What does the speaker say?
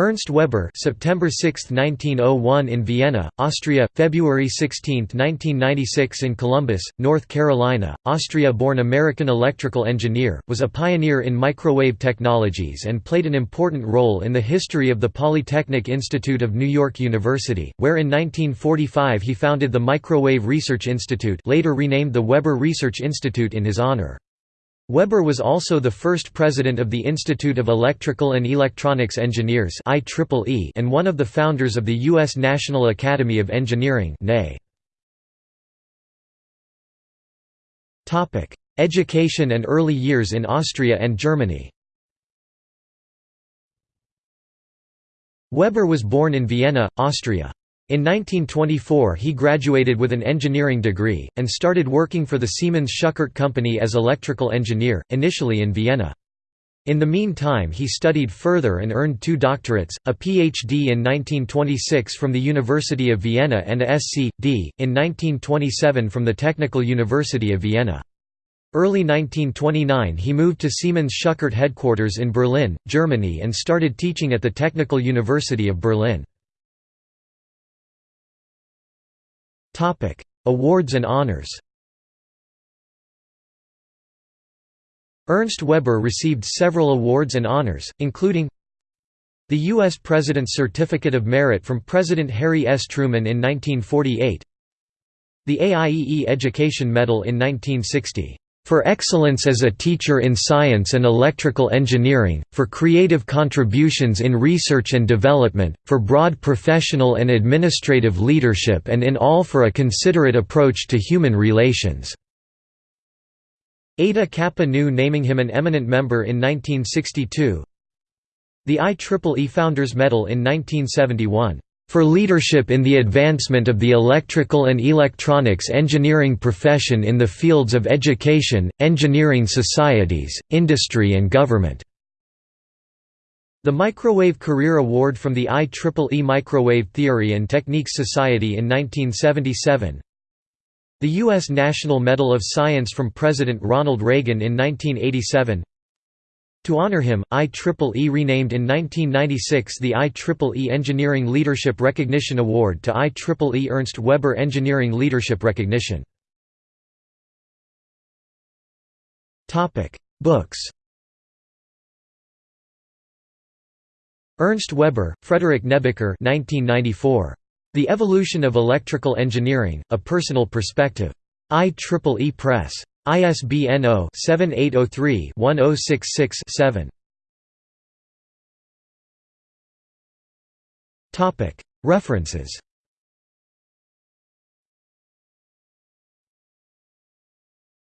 Ernst Weber September 6, 1901 in Vienna, Austria, February 16, 1996 in Columbus, North Carolina, Austria-born American electrical engineer, was a pioneer in microwave technologies and played an important role in the history of the Polytechnic Institute of New York University, where in 1945 he founded the Microwave Research Institute later renamed the Weber Research Institute in his honor. Weber was also the first president of the Institute of Electrical and Electronics Engineers and one of the founders of the U.S. National Academy of Engineering Education and early years in Austria and Germany Weber was born in Vienna, Austria. In 1924 he graduated with an engineering degree, and started working for the Siemens Schuckert Company as electrical engineer, initially in Vienna. In the meantime he studied further and earned two doctorates, a Ph.D. in 1926 from the University of Vienna and a Sc.D. in 1927 from the Technical University of Vienna. Early 1929 he moved to Siemens Schuckert headquarters in Berlin, Germany and started teaching at the Technical University of Berlin. Awards and honors. Ernst Weber received several awards and honors, including the U.S. President's Certificate of Merit from President Harry S. Truman in 1948 the AIEE Education Medal in 1960 for excellence as a teacher in science and electrical engineering, for creative contributions in research and development, for broad professional and administrative leadership and in all for a considerate approach to human relations." Eta Kappa Nu naming him an eminent member in 1962 The IEEE Founders Medal in 1971 for leadership in the advancement of the electrical and electronics engineering profession in the fields of education, engineering societies, industry and government." The Microwave Career Award from the IEEE Microwave Theory and Techniques Society in 1977 The U.S. National Medal of Science from President Ronald Reagan in 1987 to honor him, IEEE renamed in 1996 the IEEE Engineering Leadership Recognition Award to IEEE Ernst Weber Engineering Leadership Recognition. Books Ernst Weber, Frederick Nebeker 1994. The Evolution of Electrical Engineering, A Personal Perspective. IEEE Press. ISBN 0-7803-1066-7. References